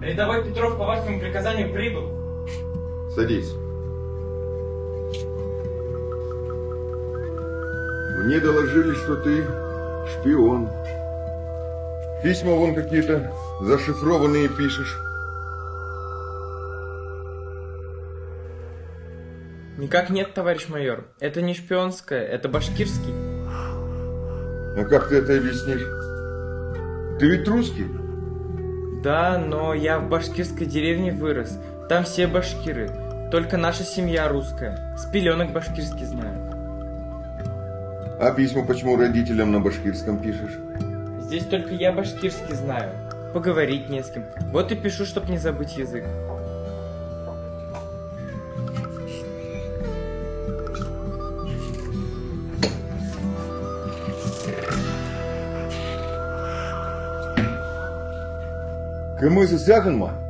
Рядовой Петров по вашему приказанию прибыл. Садись. Мне доложили, что ты шпион. Письма вон какие-то зашифрованные пишешь. Никак нет, товарищ майор. Это не шпионское, это башкирский. А как ты это объяснишь? Ты ведь русский? Да, но я в башкирской деревне вырос. Там все башкиры. Только наша семья русская. С пеленок башкирский знаю. А письма почему родителям на башкирском пишешь? Здесь только я башкирский знаю. Поговорить не с кем. Вот и пишу, чтоб не забыть язык. Kırmızı yakın mı?